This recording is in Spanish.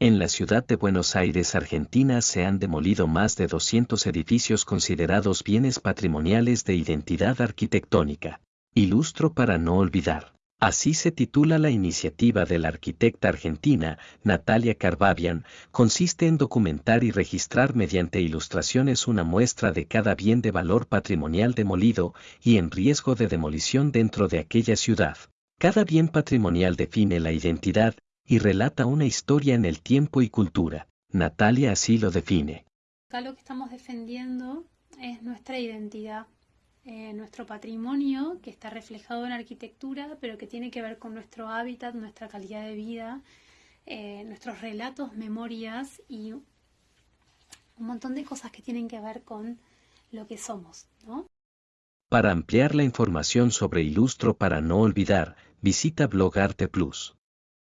En la ciudad de Buenos Aires, Argentina, se han demolido más de 200 edificios considerados bienes patrimoniales de identidad arquitectónica. Ilustro para no olvidar. Así se titula la iniciativa de la arquitecta argentina, Natalia Carbabian, consiste en documentar y registrar mediante ilustraciones una muestra de cada bien de valor patrimonial demolido y en riesgo de demolición dentro de aquella ciudad. Cada bien patrimonial define la identidad y relata una historia en el tiempo y cultura. Natalia así lo define. Acá lo que estamos defendiendo es nuestra identidad, eh, nuestro patrimonio que está reflejado en arquitectura, pero que tiene que ver con nuestro hábitat, nuestra calidad de vida, eh, nuestros relatos, memorias y un montón de cosas que tienen que ver con lo que somos, ¿no? Para ampliar la información sobre Ilustro para no olvidar, visita Blog Arte Plus.